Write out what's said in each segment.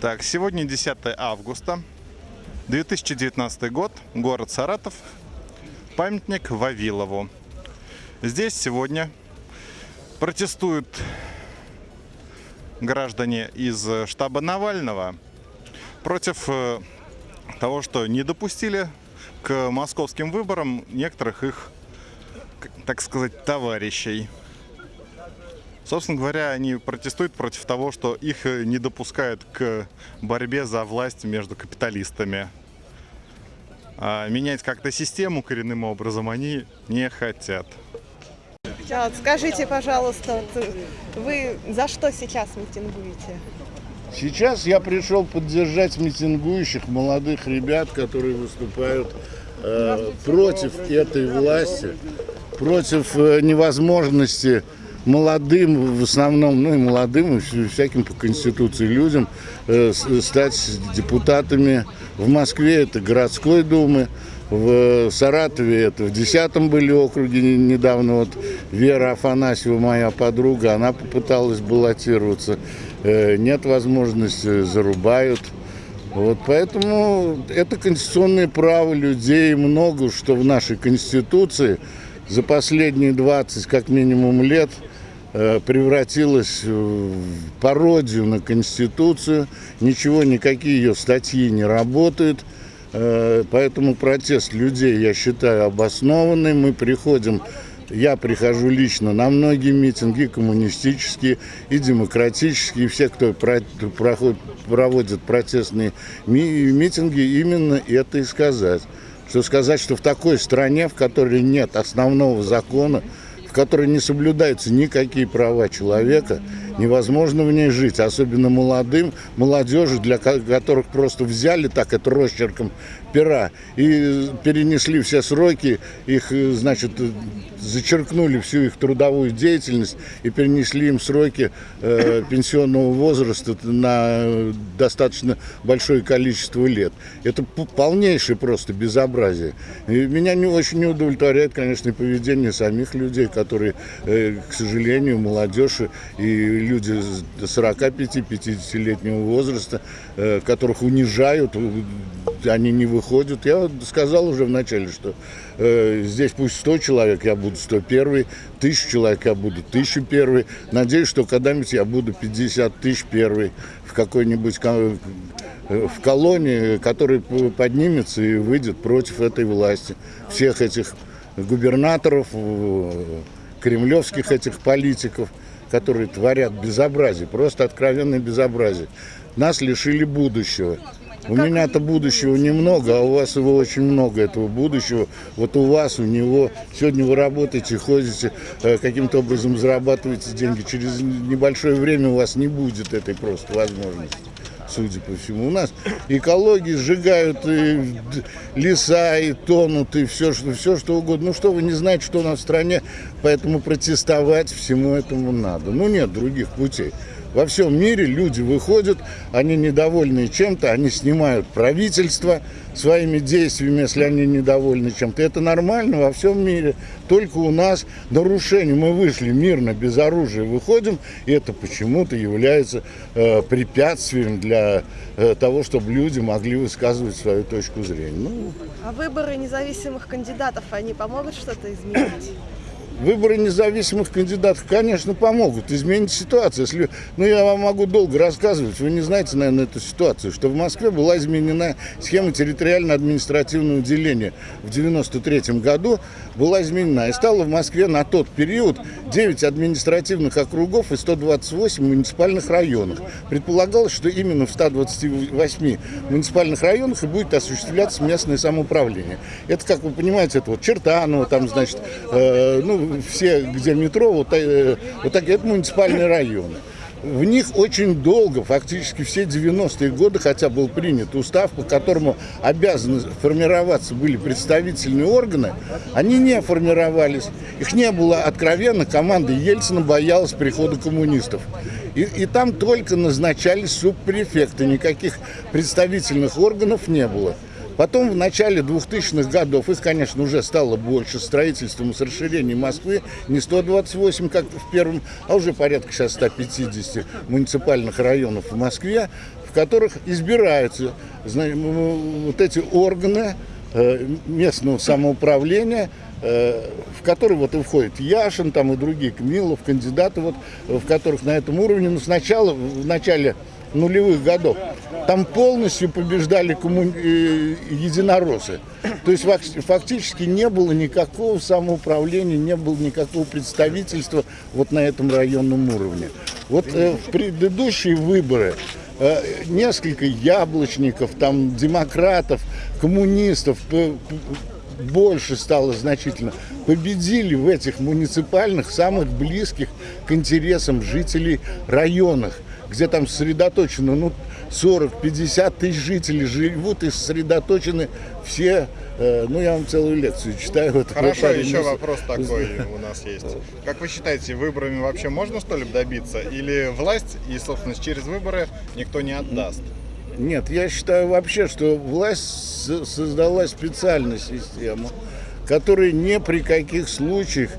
Так, сегодня 10 августа, 2019 год, город Саратов, памятник Вавилову. Здесь сегодня протестуют граждане из штаба Навального против э, того, что не допустили к московским выборам некоторых их, так сказать, товарищей. Собственно говоря, они протестуют против того, что их не допускают к борьбе за власть между капиталистами. А менять как-то систему коренным образом они не хотят. А вот скажите, пожалуйста, вот вы за что сейчас митингуете? Сейчас я пришел поддержать митингующих молодых ребят, которые выступают э, против этой власти, против э, невозможности молодым, в основном, ну и молодым, и всяким по Конституции людям э, стать депутатами. В Москве это городской думы, в Саратове это в 10 были округе недавно. Вот Вера Афанасьева, моя подруга, она попыталась баллотироваться. Э, нет возможности, зарубают. Вот поэтому это конституционное право людей, много что в нашей Конституции за последние 20 как минимум лет – Э, превратилась в пародию на Конституцию. Ничего, никакие ее статьи не работают. Э, поэтому протест людей, я считаю, обоснованный. Мы приходим, я прихожу лично на многие митинги, коммунистические и демократические. Все, кто проводит протестные митинги, именно это и сказать. Что сказать, что в такой стране, в которой нет основного закона, в которой не соблюдаются никакие права человека, невозможно в ней жить, особенно молодым, молодежи, для которых просто взяли так это росчерком пера и перенесли все сроки, их, значит, зачеркнули всю их трудовую деятельность и перенесли им сроки э, пенсионного возраста на достаточно большое количество лет. Это полнейшее просто безобразие. И меня не очень не удовлетворяет, конечно, поведение самих людей, которые, э, к сожалению, молодежь и люди 45-50-летнего возраста, э, которых унижают, они не выходят. Я сказал уже вначале, что э, здесь пусть 100 человек, я буду 101, тысячу человек, я буду 1001. Надеюсь, что когда-нибудь я буду 50 тысяч первый в какой-нибудь э, в колонии, который поднимется и выйдет против этой власти, всех этих губернаторов, кремлевских этих политиков которые творят безобразие, просто откровенное безобразие. Нас лишили будущего. У меня-то будущего немного, а у вас его очень много, этого будущего. Вот у вас, у него. Сегодня вы работаете, ходите, э, каким-то образом зарабатываете деньги. Через небольшое время у вас не будет этой просто возможности судя по всему. У нас экологии сжигают и леса, и тонут, и все, что, все, что угодно. Ну что, вы не знаете, что у нас в стране, поэтому протестовать всему этому надо. Ну нет других путей. Во всем мире люди выходят, они недовольны чем-то, они снимают правительство своими действиями, если они недовольны чем-то. Это нормально во всем мире. Только у нас нарушение. Мы вышли мирно, без оружия выходим, и это почему-то является э, препятствием для э, того, чтобы люди могли высказывать свою точку зрения. Ну, а выборы независимых кандидатов, они помогут что-то изменить? Выборы независимых кандидатов, конечно, помогут изменить ситуацию. Если, ну, я вам могу долго рассказывать, вы не знаете, наверное, эту ситуацию, что в Москве была изменена схема территориально-административного деления. В 1993 году была изменена. И стало в Москве на тот период 9 административных округов и 128 муниципальных районов. Предполагалось, что именно в 128 муниципальных районах и будет осуществляться местное самоуправление. Это, как вы понимаете, это вот Чертаново, там, значит, э, ну, все, где метро, вот, э, вот так, это муниципальные районы. В них очень долго, фактически все 90-е годы, хотя был принят устав, по которому обязаны формироваться были представительные органы, они не формировались. Их не было откровенно, команда Ельцина боялась прихода коммунистов. И, и там только назначались субпрефекты, никаких представительных органов не было. Потом в начале 2000-х годов, их, конечно, уже стало больше строительством с расширением Москвы, не 128, как в первом, а уже порядка сейчас 150 муниципальных районов в Москве в которых избираются вот эти органы э, местного самоуправления, э, в которые вот и входит Яшин там и другие, Кмилов, кандидаты, вот, в которых на этом уровне, ну, сначала, в начале нулевых годов, там полностью побеждали комму- э, единороссы. То есть фак- фактически не было никакого самоуправления, не было никакого представительства вот на этом районном уровне. Вот э, в предыдущие выборы э, несколько яблочников, там демократов, коммунистов, больше стало значительно, победили в этих муниципальных, самых близких к интересам жителей районах, где там сосредоточено ну, 40-50 тысяч жителей живут и сосредоточены все, э, ну я вам целую лекцию читаю. Вот Хорошо, парень, еще вопрос такой у нас есть. Как вы считаете, выборами вообще можно что-либо добиться? Или власть и собственность через выборы никто не отдаст? Нет, я считаю вообще, что власть создала специальную систему, которая ни при каких случаях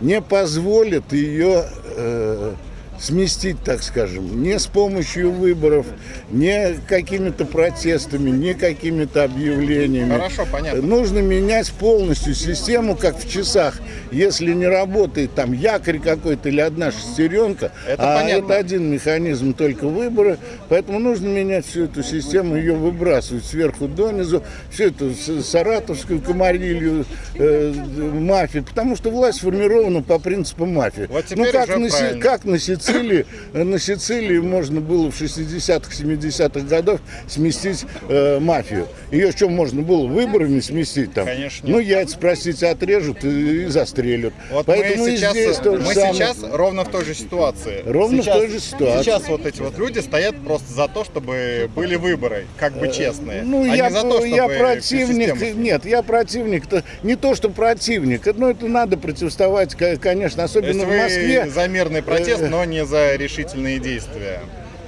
не позволит ее э, сместить, так скажем, не с помощью выборов, не какими-то протестами, не какими-то объявлениями. Хорошо, понятно. Нужно менять полностью систему, как в часах. Если не работает там якорь какой-то или одна шестеренка, Это а понятно. это один механизм только выборы, поэтому нужно менять всю эту систему, ее выбрасывать сверху донизу, всю эту саратовскую комарилью, э, мафию, потому что власть сформирована по принципу мафии. Вот ну как на, как на Сицилии, э, на Сицилии можно было в 60-х, 70-х годах сместить э, мафию. Ее что можно было выборами сместить там? Конечно. Ну яйца, простите, отрежут и, и застрелят. Вот Поэтому мы сейчас, здесь то же мы самое. сейчас ровно в той же ситуации. Ровно в Сейчас- той же ситуации. Сейчас вот эти вот люди стоят просто за то, чтобы были выборы, как бы честные. Ну, а я, не за то, чтобы я противник, нет, я противник, -то, не то, что противник, но это надо противоставать, ко- конечно, особенно в Москве. за мирный протест, Э, но не за решительные действия.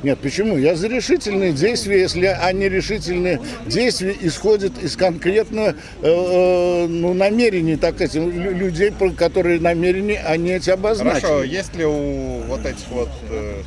Нет, почему? Я за решительные действия, если они решительные действия исходят из конкретного э, э, ну, намерений, так лю- людей, которые намерения, они эти обозначили. Хорошо, есть ли у вот этих вот, э,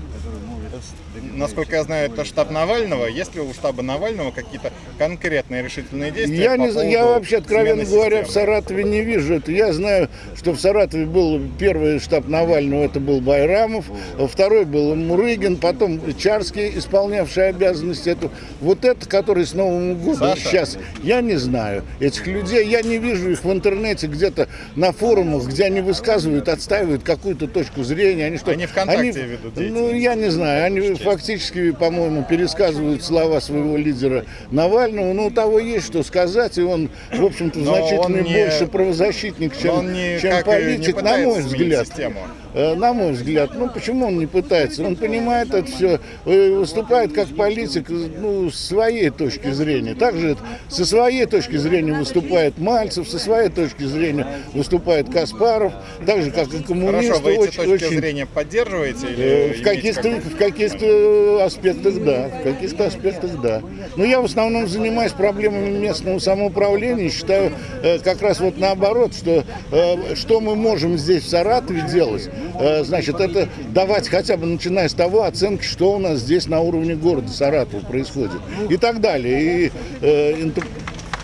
насколько я знаю, это штаб Навального, есть ли у штаба Навального какие-то конкретные решительные действия? Я, не, я вообще, откровенно говоря, в системы? Саратове не вижу это. Я знаю, что в Саратове был первый штаб Навального, это был Байрамов, а второй был Мурыгин, потом Чарский, исполнявший обязанности. Это, вот это, который с Новым годом Саша. сейчас, я не знаю этих людей, я не вижу их в интернете где-то на форумах, где они высказывают, отстаивают какую-то точку зрения. Они, что, Они ВКонтакте ведут Ну, я не знаю, они фактически, по-моему, пересказывают слова своего лидера Навального. Ну, у того есть что сказать, и он, в общем-то, Но значительно не- больше правозащитник, Но чем, не, чем не политик, на мой взгляд. систему. Э, На мой взгляд, ну почему он не пытается? Он понимает это все, выступает как политик, э, ну, с своей точки зрения. Также со своей точки зрения выступает Мальцев, со своей точки зрения выступает Каспаров, так же, как и коммунисты. Хорошо, вы эти очень- точки очень- зрения поддерживаете? Или Э, В каких-то, каких-то аспектах да, в каких-то аспектах да. Но я в основном занимаюсь проблемами местного самоуправления. и Считаю э, как раз вот наоборот, что э, что мы можем здесь в Саратове делать, э, значит, это давать хотя бы начиная с того оценки, что у нас здесь на уровне города Саратова происходит и так далее. И э, интер-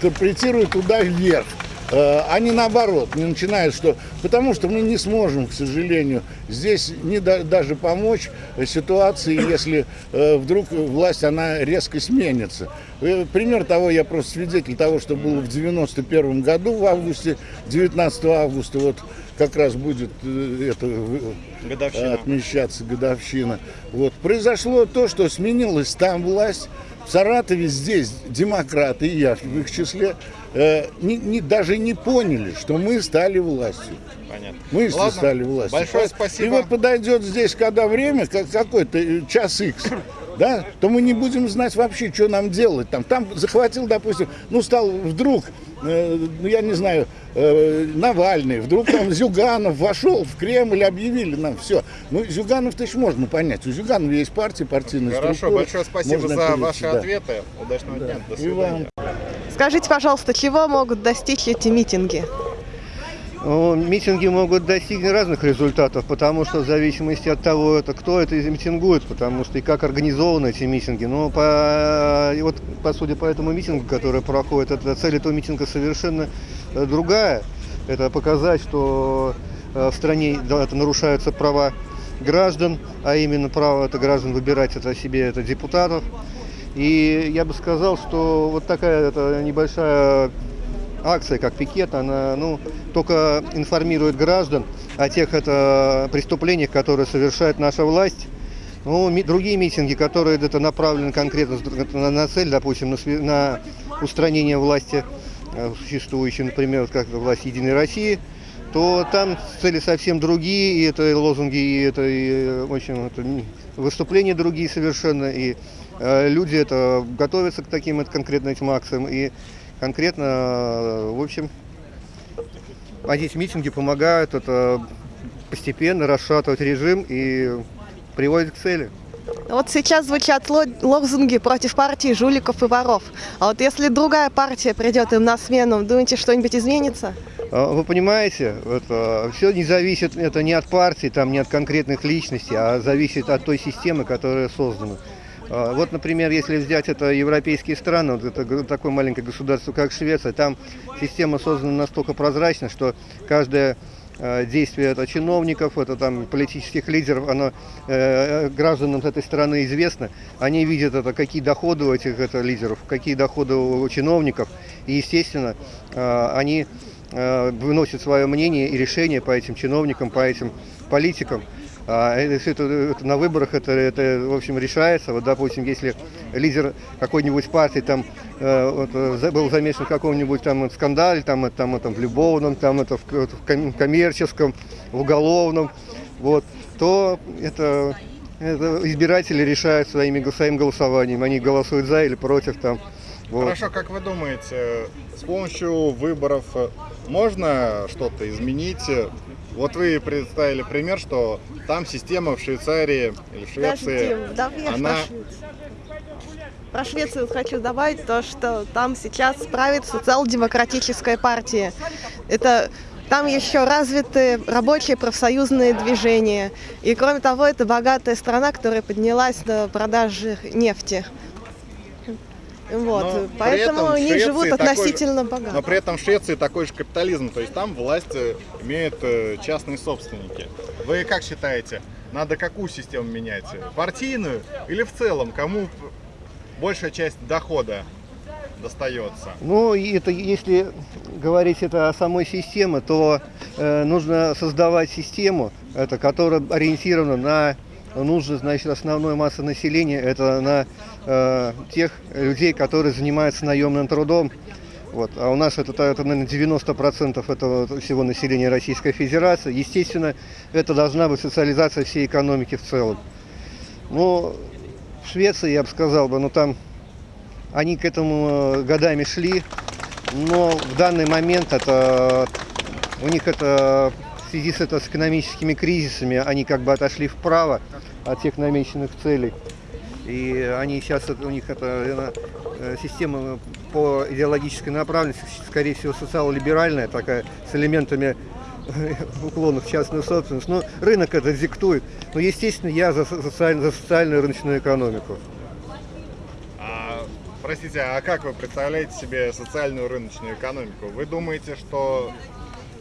интерпретируют туда вверх. Э, а не наоборот, не начинают, что... Потому что мы не сможем, к сожалению, здесь не да- даже помочь э, ситуации, если э, вдруг власть, она резко сменится. Э, пример того, я просто свидетель того, что было в 91 году, в августе, 19 августа, вот как раз будет э, это э, Годовщина. отмечаться годовщина. Вот. Произошло то, что сменилась там власть. В Саратове здесь демократы, и я в их числе, э, не- не- даже не поняли, что мы стали властью. Понятно. Мы Ладно, стали властью. Большое И спасибо. вот подойдет здесь, когда время, как какой-то э, час X, да, то мы не будем знать вообще, что нам делать. Там, там захватил, допустим, ну стал вдруг, э, ну я не знаю, э, Навальный, вдруг там Зюганов вошел в Кремль, объявили нам все. Ну Зюганов-то еще можно понять. У Зюганова есть партия, партийная Хорошо, структура. большое спасибо Можно за опереться, ваши да. ответы. Удачного дня. До свидания. Скажите, пожалуйста, чего могут достичь эти митинги? Митинги могут достигнуть разных результатов, потому что в зависимости от того, это, кто это митингует, потому что и как организованы эти митинги. Но по, и вот, по сути, по этому митингу, который проходит, это цель этого митинга совершенно э, другая. Это показать, что э, в стране да, это нарушаются права граждан, а именно право это граждан выбирать это себе это депутатов. И я бы сказал, что вот такая это небольшая акция, как пикет, она ну, только информирует граждан о тех это, преступлениях, которые совершает наша власть. Ну, ми- другие митинги, которые это направлены конкретно на, на цель, допустим, на, на устранение власти э, существующей, например, как власть Единой России, то там цели совсем другие, и это и лозунги, и это, и, в общем, это выступления другие совершенно, и э, люди это готовятся к таким вот конкретно этим акциям, и конкретно, э, в общем, а эти митинги помогают это постепенно расшатывать режим и приводят к цели. Вот сейчас звучат ло- лозунги против партии жуликов и воров. А вот если другая партия придет им на смену, думаете, что-нибудь изменится? А, Вы понимаете, все не зависит это не от партии, там, не от конкретных личностей, а зависит от той системы, которая создана. А, Вот, например, если взять это европейские страны, вот это такое маленькое государство, как Швеция, там система создана настолько прозрачно, что каждое э, действие это чиновников, это там политических лидеров, оно э, гражданам этой страны известно. Они видят это, какие доходы у этих это, лидеров, какие доходы у чиновников. И, естественно, э, они э, выносят свое мнение и решение по этим чиновникам, по этим политикам. А это, всё это, это на выборах это, это, в общем, решается. Вот, допустим, если лидер какой-нибудь партии там э, вот, был замешан в каком-нибудь там скандале, там, там, там, в любовном, там, это, в, в ком- коммерческом, в уголовном, вот, то это, это избиратели решают своими, своим голосованием. Они голосуют за или против там. Вот. Хорошо, как вы думаете, с помощью выборов можно что-то изменить? Вот вы представили пример, что там система в Швейцарии или в Швеции, Подожди, давай она- про Швецию. Про Швецию хочу добавить то, что там сейчас правит социал-демократическая партия. Это там еще развиты рабочие профсоюзные движения. И кроме того, это богатая страна, которая поднялась на продаже нефти. Вот, Но поэтому они Швеции живут такой относительно богато. но при этом в Швеции такой же капитализм, то есть там власть э, имеют э, частные собственники. Вы как считаете, надо какую систему менять? Партийную или в целом? Кому большая часть дохода достается? Ну, и это если говорить это о самой системе, то э, нужно создавать систему, это, которая ориентирована на нужды, значит, основной массы населения, это на э, тех людей, которые занимаются наемным трудом. Вот. А у нас это, это наверное, 90% этого всего населения Российской Федерации. Естественно, это должна быть социализация всей экономики в целом. Ну, в Швеции, я бы сказал бы, ну там они к этому э, годами шли, но в данный момент это у них это в связи с, это, с экономическими кризисами они как бы отошли вправо от тех намеченных целей. И они сейчас, у них это э, система по идеологической направленности, скорее всего, социал-либеральная, такая, с элементами уклонов в частную собственность. Но рынок это диктует. Но, естественно, я за, социаль- за социальную рыночную экономику. А, простите, а как вы представляете себе социальную рыночную экономику? Вы думаете, что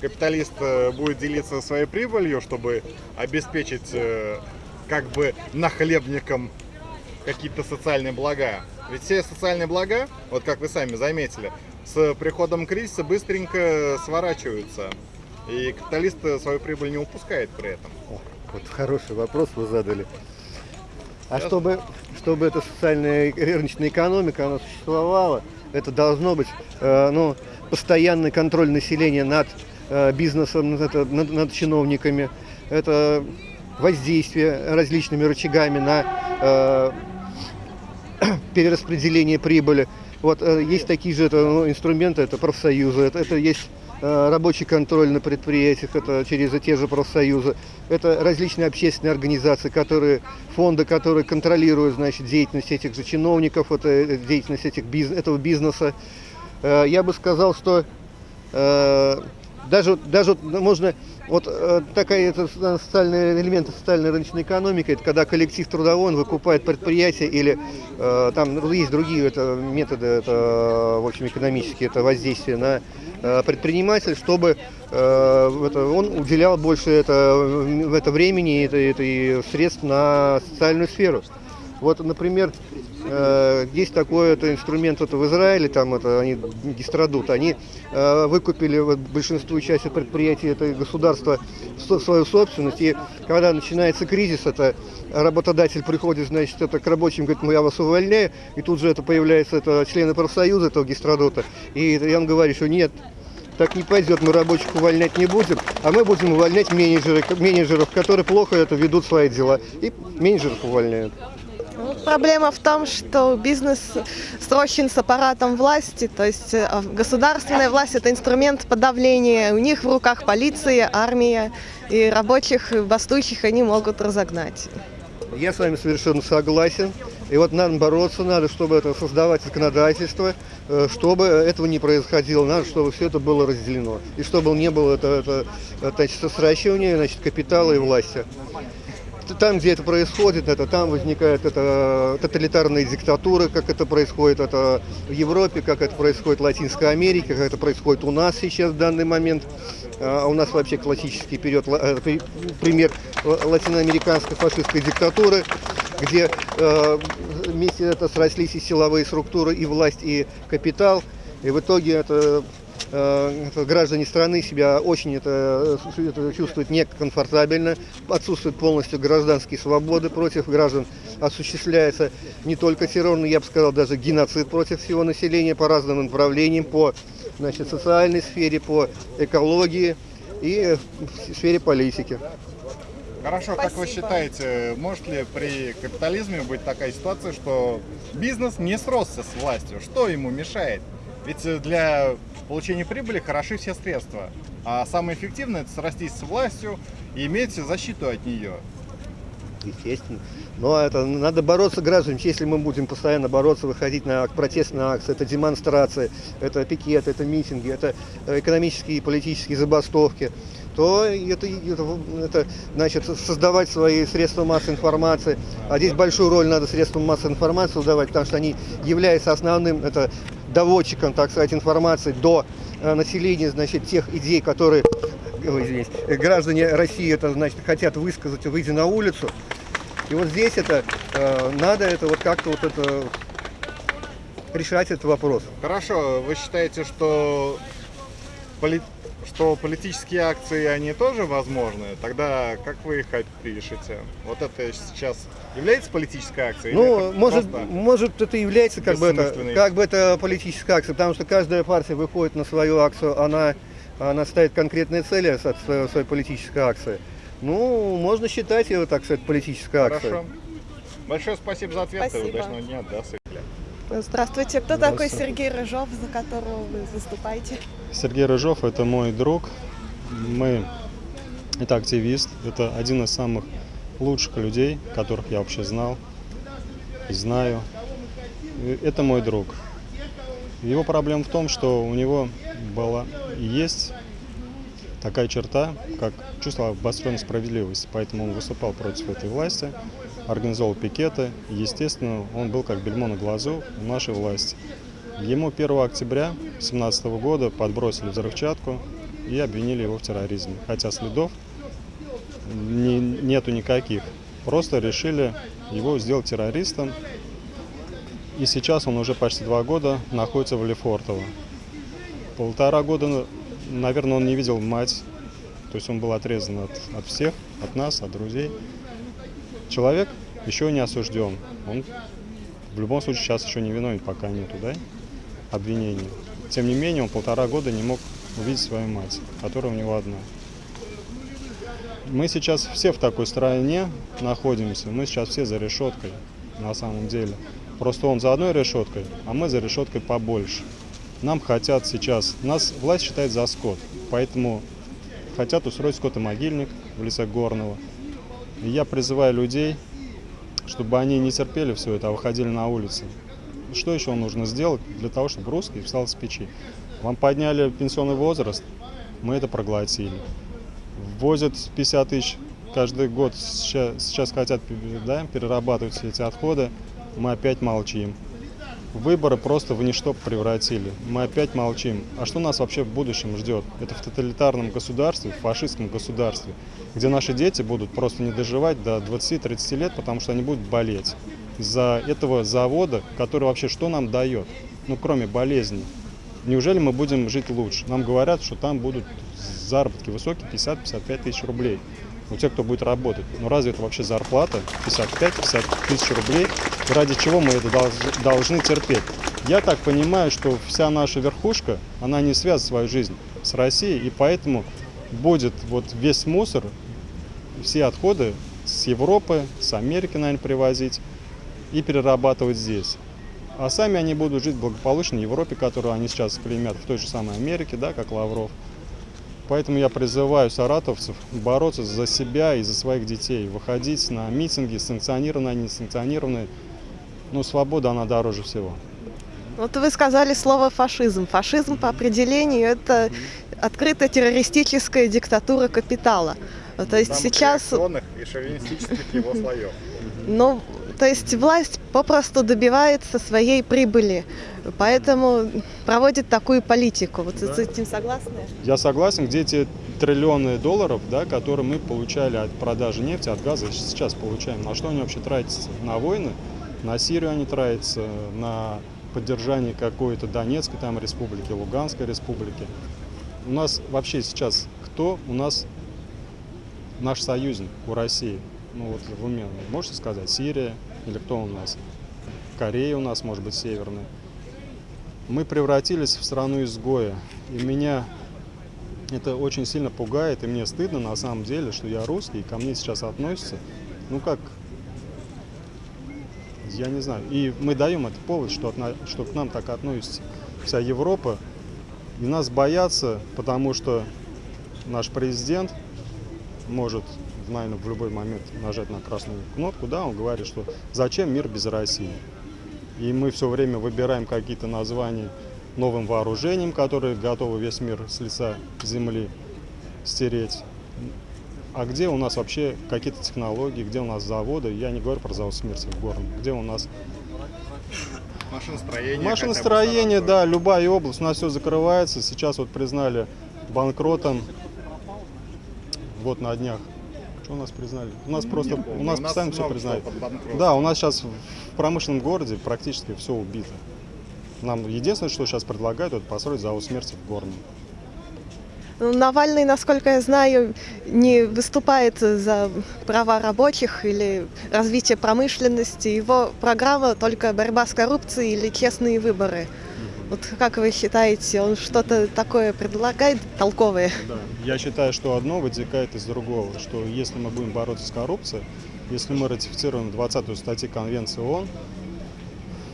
капиталист э, будет делиться своей прибылью, чтобы обеспечить э, как бы нахлебникам какие-то социальные блага? Ведь все социальные блага, вот как вы сами заметили, с приходом кризиса быстренько сворачиваются. И капиталист свою прибыль не упускает при этом. О, Вот хороший вопрос вы задали. А чтобы, чтобы эта социальная рыночная экономика она существовала, это должно быть э, ну, постоянный контроль населения над э, бизнесом, над, над- над чиновниками. Это воздействие различными рычагами на э, перераспределение прибыли. Вот э, есть такие же это, ну, инструменты, это профсоюзы, это, это есть э, рабочий контроль на предприятиях, это через те же профсоюзы, это различные общественные организации, которые, фонды, которые контролируют, значит, деятельность этих же чиновников, это, э, деятельность этих этого бизнеса. Я бы сказал, что даже, даже вот можно, вот э, такая это социальный элемент социальной рыночной экономики, это когда коллектив трудовой, он выкупает предприятие или э, там ну, есть другие это, методы, это, в общем, экономические, это воздействие на э, предпринимателя, чтобы э, это, он уделял больше это, в это времени это, это, и средств на социальную сферу. Вот, например, э, есть такой это инструмент вот в Израиле, там это они дистрадут, они э, выкупили вот, большинству части предприятий это государство в свою собственность, и когда начинается кризис, это работодатель приходит, значит, это к рабочим, говорит, мы я вас увольняю, и тут же это появляется это члены профсоюза этого гистрадута, и вам говорю, что нет, так не пойдет, мы рабочих увольнять не будем, а мы будем увольнять менеджеров, менеджеров, которые плохо это ведут свои дела, и менеджеров увольняют. Ну, Проблема в том, что бизнес срощен с аппаратом власти, то есть э, государственная власть – это инструмент подавления, у них в руках полиция, армия, и рабочих, и бастующих они могут разогнать. Я с вами совершенно согласен. И вот надо бороться, надо, чтобы это создавать законодательство, э, чтобы этого не происходило, надо, чтобы все это было разделено. И чтобы не было это, это, это значит, сращивания значит, капитала и власти там, где это происходит, это там возникают это тоталитарные диктатуры, как это происходит это в Европе, как это происходит в Латинской Америке, как это происходит у нас сейчас в данный момент. А у нас вообще классический период, э, пример латиноамериканской фашистской диктатуры, где э, вместе это срослись и силовые структуры, и власть, и капитал. И в итоге это Э, граждане страны себя очень это, это чувствуют некомфортабельно, отсутствуют полностью гражданские свободы против граждан, осуществляется не только террор, но я бы сказал даже геноцид против всего населения по разным направлениям, по значит, социальной сфере, по экологии и в сфере политики. Хорошо, Спасибо. как вы считаете, может ли при капитализме быть такая ситуация, что бизнес не сросся с властью? Что ему мешает? Ведь для получения прибыли хороши все средства. А самое эффективное это срастись с властью и иметь защиту от нее. Естественно. Но это надо бороться гражданам. Если мы будем постоянно бороться, выходить на протестные акции, это демонстрации, это пикеты, это митинги, это экономические и политические забастовки, то это, это, это значит создавать свои средства массовой информации. А здесь большую роль надо средствам массовой информации давать, потому что они являются основным это доводчиком, так сказать, информации до э, населения, значит, тех идей, которые ой, извините, граждане России это, значит, хотят высказать, выйдя на улицу. И вот здесь это э, надо это вот как-то вот это решать этот вопрос. Хорошо, вы считаете, что поли что политические акции, они тоже возможны, тогда как вы их опишете? Вот это сейчас является политической акцией? Ну, может, может это является как бы это, как бы это политическая акция, потому что каждая партия выходит на свою акцию, она, она ставит конкретные цели от своей, своей политической акции. Ну, можно считать ее, так сказать, политической акцией. Хорошо. Большое спасибо за ответ. Спасибо. Удачного дня. До свидания. Здравствуйте. Кто такой Сергей Рыжов, за которого вы выступаете? Сергей Рыжов – это мой друг. Мы, это активист, это один из самых лучших людей, которых я вообще знал и знаю. Это мой друг. Его проблема в том, что у него была и есть такая черта, как чувство обостренной справедливости. Поэтому он выступал против этой власти, организовал пикеты. Естественно, он был как бельмо на глазу у нашей власти. Ему 1 октября 2017 года подбросили взрывчатку и обвинили его в терроризме. Хотя следов не, нету никаких. Просто решили его сделать террористом. И сейчас он уже почти два года находится в Лефортово. Полтора года наверное, он не видел мать, то есть он был отрезан от, от всех, от нас, от друзей. Человек еще не осужден, он в любом случае сейчас еще не виновен, пока нету, да, обвинений. Тем не менее, он полтора года не мог увидеть свою мать, которая у него одна. Мы сейчас все в такой стране находимся, мы сейчас все за решеткой, на самом деле. Просто он за одной решеткой, а мы за решеткой побольше. Нам хотят сейчас, нас власть считает за скот, поэтому хотят устроить скотомогильник в лице Горного. И я призываю людей, чтобы они не терпели все это, а выходили на улицы. Что еще нужно сделать для того, чтобы русский встал с печи? Вам подняли пенсионный возраст, Мы это проглотили. Ввозят 50 тысяч каждый год, сейчас, сейчас хотят да, перерабатывать все эти отходы, мы опять молчим. Выборы просто в ничто превратили. Мы опять молчим. А что нас вообще в будущем ждет? Это в тоталитарном государстве, в фашистском государстве, где наши дети будут просто не доживать до 20-30 лет, потому что они будут болеть из-за этого завода, который вообще что нам дает? Ну, кроме болезней. Неужели мы будем жить лучше? Нам говорят, что там будут заработки высокие, 50-55 тысяч рублей у тех, кто будет работать. Но разве это вообще зарплата 55-50 тысяч рублей? Ради чего мы это долж- должны терпеть? Я так понимаю, что вся наша верхушка, она не связывает свою жизнь с Россией, и поэтому будет вот весь мусор, все отходы с Европы, с Америки, наверное, привозить и перерабатывать здесь. А сами они будут жить в благополучной Европе, которую они сейчас клеймят, в той же самой Америке, да, как Лавров. Поэтому я призываю саратовцев бороться за себя и за своих детей, выходить на митинги, санкционированные, несанкционированные. Но свобода, она дороже всего. Вот вы сказали слово фашизм. Фашизм по определению это открытая террористическая диктатура капитала. То есть сейчас, и шовинистических его слоев. ну, то есть власть попросту добивается своей прибыли, поэтому проводит такую политику. Вот с этим согласны? Я согласен, где эти триллионы долларов, да, которые мы получали от продажи нефти, от газа, сейчас получаем. На что они вообще тратятся? На войны? На Сирию они тратятся, на поддержание какой-то Донецкой там республики, Луганской республики. У нас вообще сейчас кто у нас наш союзник у России? Ну вот в уме можете сказать, Сирия или кто у нас? Корея у нас, может быть, северная. Мы превратились в страну изгоя. И меня это очень сильно пугает, и мне стыдно на самом деле, что я русский, и ко мне сейчас относятся, ну как, я не знаю. И мы даем этот повод, что, отно- что к нам так относится вся Европа. И нас боятся, потому что наш президент может, наверное, в любой момент нажать на красную кнопку, да, он говорит, что зачем мир без России. И мы все время выбираем какие-то названия новым вооружением, которые готовы весь мир с лица земли стереть. А где у нас вообще какие-то технологии, где у нас заводы? Я не говорю про завод смерти в Горном. Где у нас Машиностроение. машиностроение, да, любая область. У нас все закрывается. Сейчас вот признали банкротом. Вот на днях. Что у нас признали? У нас просто, у нас постоянно все признают. Да, у нас сейчас в промышленном городе практически все убито. Нам единственное, что сейчас предлагают, это построить завод смерти в Горном. Ну, Навальный, насколько я знаю, не выступает за права рабочих или развитие промышленности. Его программа только борьба с коррупцией или честные выборы. Вот как вы считаете, он что-то такое предлагает толковое? Я считаю, что одно вытекает из другого, что если мы будем бороться с коррупцией, если мы ратифицируем 20-ю статью Конвенции ООН,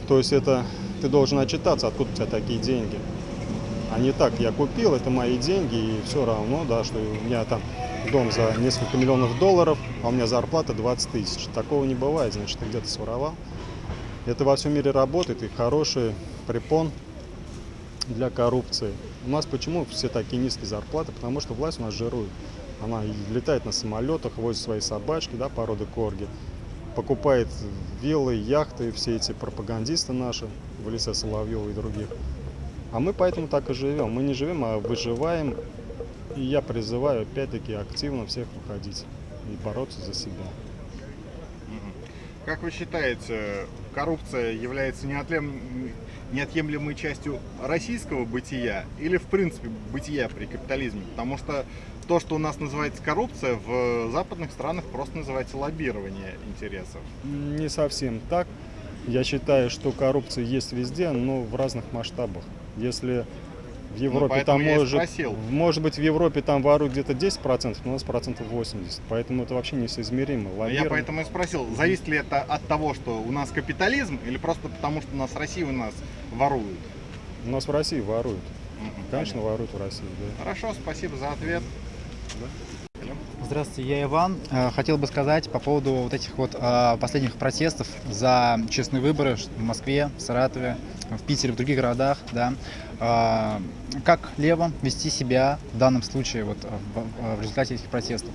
то есть это ты должен отчитаться, откуда у тебя такие деньги. А не так, я купил, это мои деньги, и все равно, да, что у меня там дом за несколько миллионов долларов, а у меня зарплата 20 тысяч. Такого не бывает, значит, ты где-то своровал. Это во всем мире работает, и хороший препон для коррупции. У нас почему все такие низкие зарплаты? Потому что власть у нас жирует. Она летает на самолетах, возит свои собачки, да, породы корги, покупает виллы, яхты, все эти пропагандисты наши, в лице Соловьева и других. А мы поэтому так и живем. Мы не живем, а выживаем. И я призываю опять-таки активно всех выходить и бороться за себя. Как вы считаете, коррупция является неотлем- неотъемлемой частью российского бытия или, в принципе, бытия при капитализме? Потому что то, что у нас называется коррупция, в западных странах просто называется лоббирование интересов. Не совсем так. Я считаю, что коррупция есть везде, но в разных масштабах. Если в Европе там поэтому я и может, может быть в Европе там воруют где-то 10%, но у нас процентов 80%. Поэтому это вообще несоизмеримо. А Я Лоббирование- поэтому и спросил, зависит ли это от того, что у нас капитализм, или просто потому, что у нас Россия у нас воруют? У нас в России воруют. Конечно, понятно. воруют в России, да. Хорошо, спасибо за ответ. Здравствуйте, я Иван. Э, Хотел бы сказать по поводу вот этих вот э, последних протестов за честные выборы в Москве, в Саратове, в Питере, в других городах, да. а, как левым вести себя в данном случае вот, в, результате этих протестов.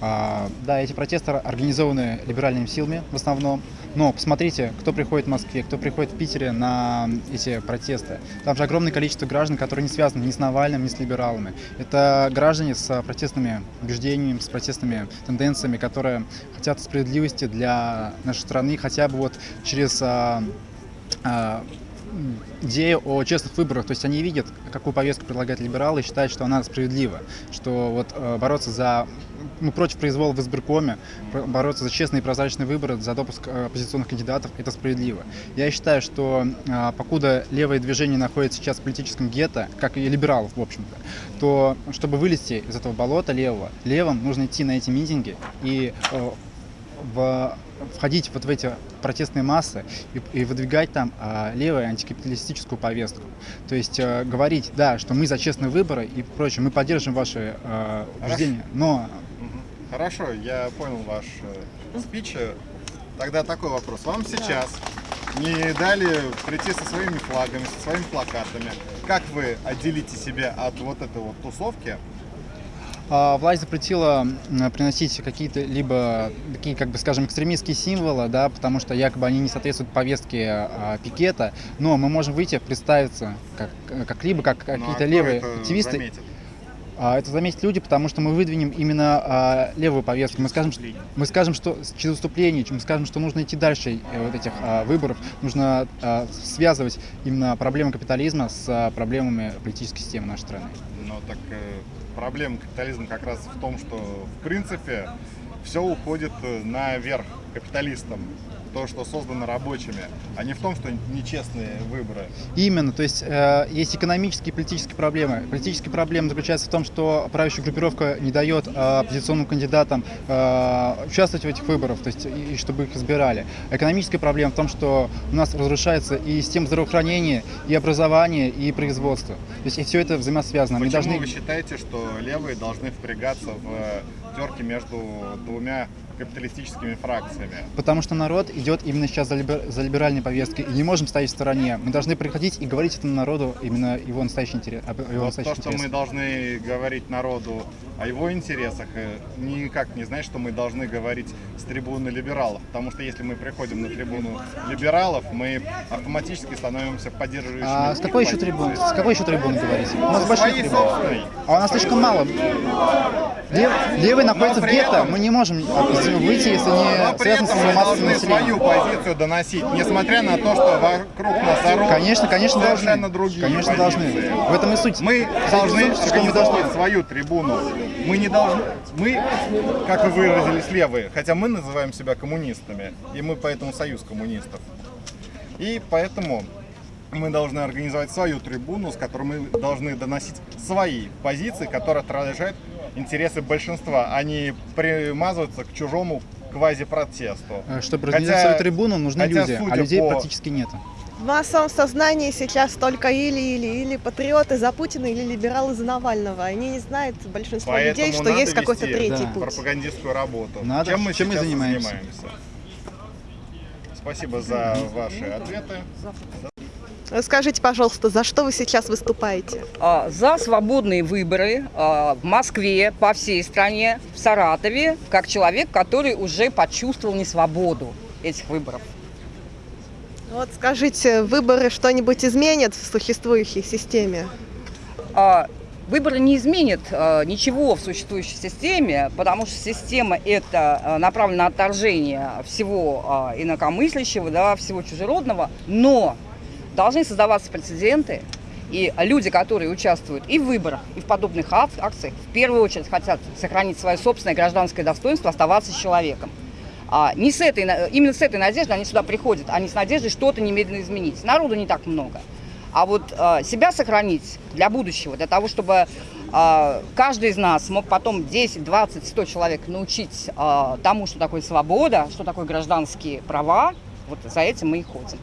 Да, эти протесты организованы либеральными силами в основном, но посмотрите, кто приходит в Москве, кто приходит в Питере на эти протесты. Там же огромное количество граждан, которые не связаны ни с Навальным, ни с либералами. Это граждане с протестными убеждениями, с протестными тенденциями, которые хотят справедливости для нашей страны хотя бы вот через идею о честных выборах. То есть они видят, какую повестку предлагают либералы и считают, что она справедлива. Что вот э, бороться за ну, против произвола в избиркоме, бороться за честные и прозрачные выборы, за допуск э, оппозиционных кандидатов, это справедливо. Я считаю, что э, покуда левое движение находится сейчас в политическом гетто, как и либералов, в общем-то, то чтобы вылезти из этого болота левого, левым нужно идти на эти митинги и в- входить вот в эти протестные массы и, и выдвигать там а, левую антикапиталистическую повестку. То есть э, говорить, да, что мы за честные выборы и прочее, мы поддержим ваши э, убеждения, но. Хорошо, я понял ваш э, спич. Тогда такой вопрос. Вам сейчас не дали прийти со своими флагами, со своими плакатами. Как вы отделите себя от вот этой вот тусовки? А, Власть запретила приносить какие-то либо такие, как бы, скажем, экстремистские символы, да, потому что якобы они не соответствуют повестке а, пикета, но мы можем выйти, представиться как, как либо как Ну, а какие-то левые это активисты. заметит? А, Это заметят люди, потому что мы выдвинем именно а, левую повестку. Мы скажем, что, мы скажем, что через выступление, мы скажем, что нужно идти дальше э, вот этих а, выборов, нужно а, связывать именно проблемы капитализма с проблемами политической системы нашей страны. Ну так э, проблема капитализма как раз в том, что в принципе все уходит э, наверх капиталистам. То, что создано рабочими, а не в том, что нечестные выборы. Именно, то есть э, есть экономические и политические проблемы. Политические проблемы заключаются в том, что правящая группировка не дает э, оппозиционным кандидатам э, участвовать в этих выборах, то есть и, и чтобы их избирали. Экономическая проблема в том, что у нас разрушается и система здравоохранения, и образование, и производство. То есть и все это взаимосвязано. Мы Почему должны... вы считаете, что левые должны впрягаться в терки между двумя капиталистическими фракциями? Потому что народ идет именно сейчас за, либер- за либеральной повесткой, и не можем стоять в стороне. Мы должны приходить и говорить этому народу именно его настоящий интерес. об его Вот настоящих то, что мы должны говорить народу о его интересах, э, никак не значит, что мы должны говорить с трибуны либералов. Потому что если мы приходим на трибуну либералов, мы автоматически становимся поддерживающими. А с какой еще трибуны? С какой еще трибуны говорите? У нас трибуны. собственной. А у нас слишком мало. Лев- левый находится в гетто. Мы не можем него выйти, если Но не при связано этом мы должны свою позицию доносить, несмотря на то, что вокруг нас орут Конечно, конечно, совершенно должны. другие Конечно, позиции. должны. В этом и суть. Мы должны что мы должны. свою трибуну. Мы не должны... Мы, как вы выразились, левые, хотя мы называем себя коммунистами, и мы поэтому союз коммунистов. И поэтому мы должны организовать свою трибуну, с которой мы должны доносить свои позиции, которые отражают интересы большинства, а не примазываться к чужому квазипротесту. Э, Чтобы Хотя- организовать свою трибуну, нужны хотя, люди, а людей по- практически нет. В массовом сознании сейчас только или-или, или патриоты за Путина, или либералы за Навального. Они не знают, большинство Поэтому людей, что есть какой-то третий Да. путь. пропагандистскую работу. Надо. Чем мы Чем мы занимаемся? занимаемся? Спасибо за ваши ответы. Скажите, пожалуйста, за что вы сейчас выступаете? а, за свободные выборы а, в Москве, по всей стране, в Саратове, как человек, который уже почувствовал несвободу этих выборов. Вот скажите, выборы что-нибудь изменят в существующей системе? А, Выборы не изменят ничего в существующей системе, потому что система это направлена на отторжение всего инакомыслящего, да, всего чужеродного, но должны создаваться прецеденты, и люди, которые участвуют и в выборах, и в подобных ак- акциях, в первую очередь хотят сохранить свое собственное гражданское достоинство, оставаться человеком. А не с этой, именно с этой надеждой они сюда приходят, а не с надеждой что-то немедленно изменить. Народу не так много. А вот а, себя сохранить для будущего, для того, чтобы а, каждый из нас мог потом 10, 20, 100 человек научить а, тому, что такое свобода, что такое гражданские права, вот за этим мы и ходим.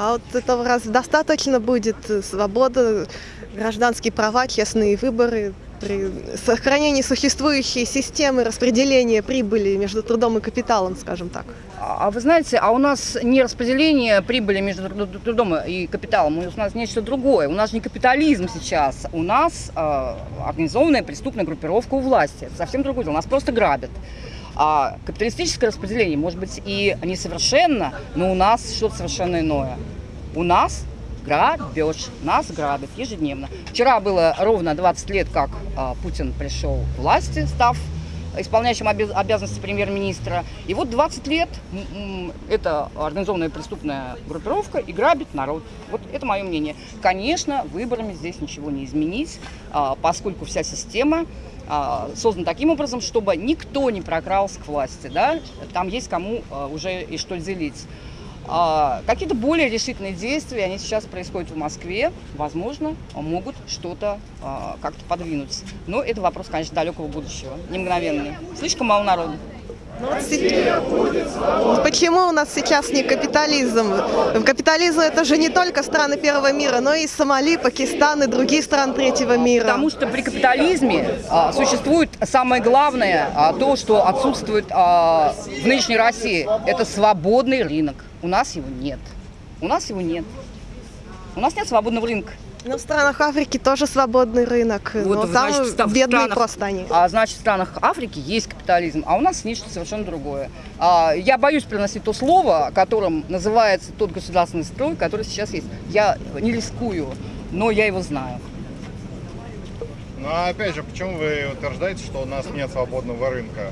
А вот этого раз достаточно будет свобода, гражданские права, честные выборы. при сохранении существующей системы распределения прибыли между трудом и капиталом, скажем так. А а вы знаете, а у нас не распределение прибыли между тру- трудом и капиталом, у нас нечто другое. У нас не капитализм сейчас, у нас э, организованная преступная группировка у власти. Это совсем другое дело, нас просто грабят. А капиталистическое распределение может быть и несовершенно, но у нас что-то совершенно иное. У нас грабеж, нас грабят ежедневно. Вчера было ровно 20 лет, как а, Путин пришел к власти, став исполняющим обяз- обязанности премьер-министра. И вот 20 лет эта организованная преступная группировка и грабит народ. Вот это мое мнение. Конечно, выборами здесь ничего не изменить, а, поскольку вся система а, создана таким образом, чтобы никто не прокрался к власти. Да? Там есть кому а, уже и что делить. А, Какие-то более решительные действия, они сейчас происходят в Москве, возможно, могут что-то как-то подвинуть. Но это вопрос, конечно, далекого будущего, не мгновенный. Слишком мало народу. Почему у нас сейчас не капитализм? Капитализм это же не только страны первого мира, но и Сомали, Пакистан и другие страны третьего мира. Потому что при капитализме а, существует самое главное, а, то, что отсутствует а, в нынешней России, это свободный рынок. У нас его нет. У нас его нет. У нас нет свободного рынка. Но в странах Африки тоже свободный рынок, Вот, но там значит, бедные странах- просто они. А значит, в странах Африки есть капитализм, а у нас нечто совершенно другое. А, я боюсь приносить то слово, которым называется тот государственный строй, который сейчас есть. Я не рискую, но я его знаю. Ну а опять же, почему вы утверждаете, что у нас нет свободного рынка?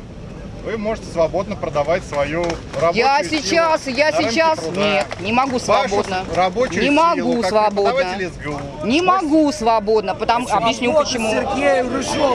Вы можете свободно продавать свою рабочую Я силу сейчас, я сейчас, труда. нет, не могу свободно. Вашу рабочую не силу, могу как свободно. СГУ. Не могу свободно, потому объясню почему.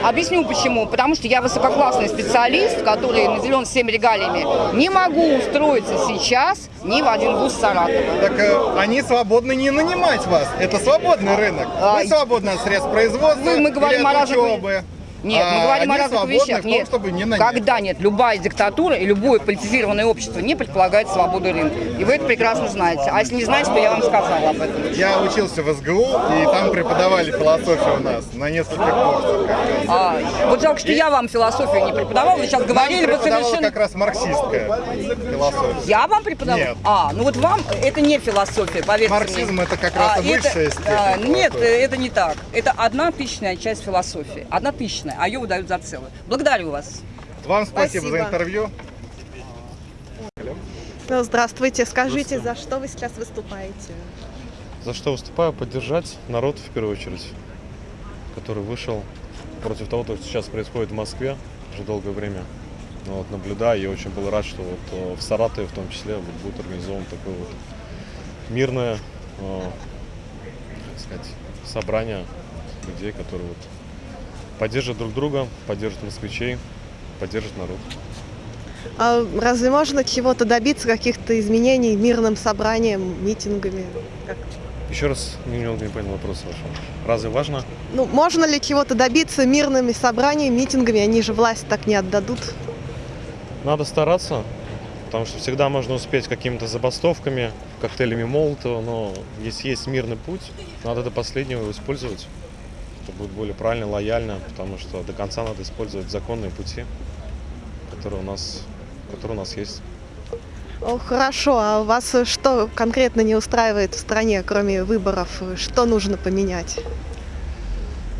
Объясню почему. Потому что я высококлассный специалист, который наделен всеми регалиями. Не могу устроиться сейчас ни в один вуз Саратова. Так э, они свободны не нанимать вас. Это свободный рынок. Вы свободны от средств производства Вы- мы говорим о разных- учебы. Нет, мы А говорим о они разных вещах. том, Нет. чтобы не нанять. Когда нет, любая диктатура и любое политизированное общество не предполагает свободу рынка. И вы это прекрасно знаете. А если не знаете, то я вам сказала об этом. Я учился в СГУ, и там преподавали философию у нас на нескольких курсах. А, вот жалко, что я вам философию не преподавала. Вы сейчас говорили бы совершенно... как раз марксистская философия. Я вам преподавала? Нет. А, ну вот вам это не философия, поверьте Марксизм мне. это как раз А, высшая это, степень а, Нет, это не так. Это одна тысячная часть философии. Одна тысячная, а ее выдают за целую. Благодарю вас. Вам спасибо, Спасибо. за интервью. Ну, здравствуйте, скажите, за что вы сейчас выступаете? За что выступаю? Поддержать народ в первую очередь, который вышел против того, что сейчас происходит в Москве уже долгое время. Ну, вот, наблюдаю и очень был рад, что вот э, в Саратове в том числе вот будет организован такое вот мирное э, сказать, собрание людей, которые вот поддержат друг друга, поддержат москвичей, поддержат народ. А разве можно чего-то добиться, каких-то изменений мирным собранием, митингами? Как? Еще раз немного не понял вопрос вашего. Разве важно? Ну, можно ли чего-то добиться мирными собраниями, митингами? Они же власть так не отдадут. Надо стараться, потому что всегда можно успеть какими-то забастовками, коктейлями Молотова, но если есть мирный путь, надо до последнего его использовать. Это будет более правильно, лояльно, потому что до конца надо использовать законные пути, которые у нас, которые у нас есть. О, хорошо, а вас что конкретно не устраивает в стране, кроме выборов? Что нужно поменять?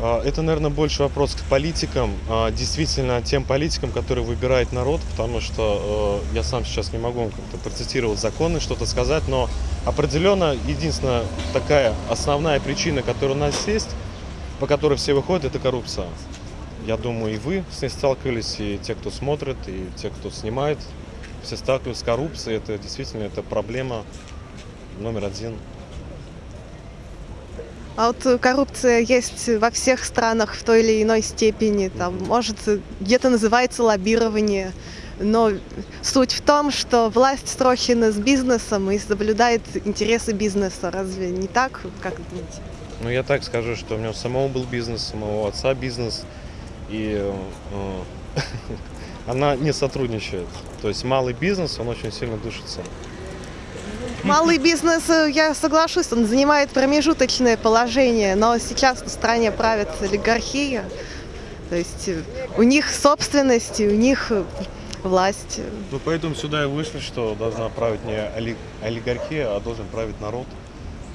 А, Это, наверное, больше вопрос к политикам, а, действительно тем политикам, которые выбирает народ, потому что э, я сам сейчас не могу как-то процитировать законы, что-то сказать, но определенно единственная такая основная причина, которая у нас есть, по которой все выходят, это коррупция. Я думаю, и вы с ней сталкивались, и те, кто смотрит, и те, кто снимает, все сталкиваются с коррупцией. Это действительно это проблема номер один А вот коррупция есть во всех странах в той или иной степени. Там, может, где-то называется лоббирование. Но суть в том, что власть срощена с бизнесом и соблюдает интересы бизнеса. Разве не так, как думаете? Ну, я так скажу, что у меня у самого был бизнес, у моего отца бизнес, и э, она не сотрудничает. То есть малый бизнес, он очень сильно душится. Малый бизнес, э, я соглашусь, он занимает промежуточное положение, но сейчас в стране правит олигархия. То есть э, у них собственность, и у них власть. Ну, поэтому сюда и вышли, что должна править не оли- олигархия, а должен править народ.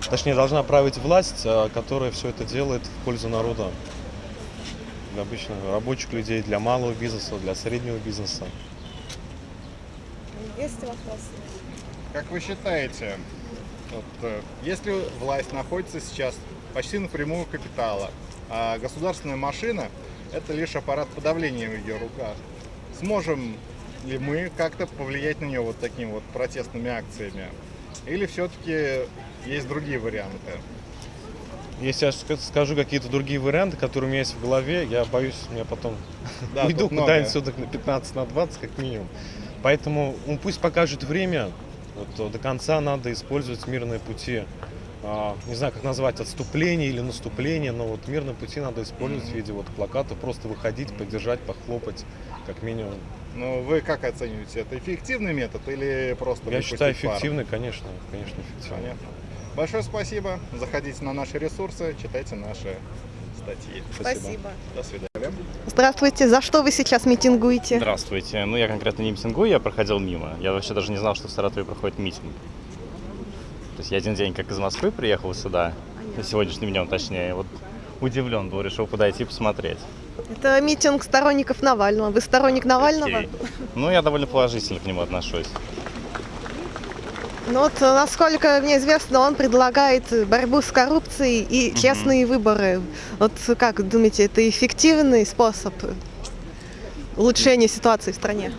Точнее, должна править власть, а, которая все это делает в пользу народа. Для обычных рабочих людей, для малого бизнеса, для среднего бизнеса. Есть вопросы? Как вы считаете, вот, э, если власть находится сейчас почти напрямую капитала, а государственная машина – это лишь аппарат подавления в ее руках, сможем ли мы как-то повлиять на нее вот такими вот протестными акциями? Или все-таки есть другие варианты? Если я ска- скажу какие-то другие варианты, которые у меня есть в голове, я боюсь, меня потом Да, уйду куда-нибудь суток на 15, на 20 как минимум. Поэтому ну, пусть покажет время. Вот, э, до конца надо использовать мирные пути. А, не знаю, как назвать, отступление или наступление, но вот мирные пути надо использовать в виде вот плакатов, просто выходить, поддержать, похлопать, как минимум. Ну, вы как оцениваете? Это эффективный метод или просто Я выпустить считаю пар? эффективный, конечно, конечно, эффективный. Понятно. Большое спасибо. Заходите на наши ресурсы, читайте наши статьи. Спасибо. До свидания. Здравствуйте. За что вы сейчас митингуете? Здравствуйте. Ну, я конкретно не митингую, я проходил мимо. Я вообще даже не знал, что в Саратове проходит митинг. То есть я один день как из Москвы приехал сюда, сегодняшним днем точнее, вот удивлен был, решил подойти посмотреть. Это митинг сторонников Навального. Вы сторонник Навального? Окей. Ну, я довольно положительно к нему отношусь. Ну вот, насколько мне известно, он предлагает борьбу с коррупцией и честные выборы. Вот как думаете, это эффективный способ улучшения ситуации в стране?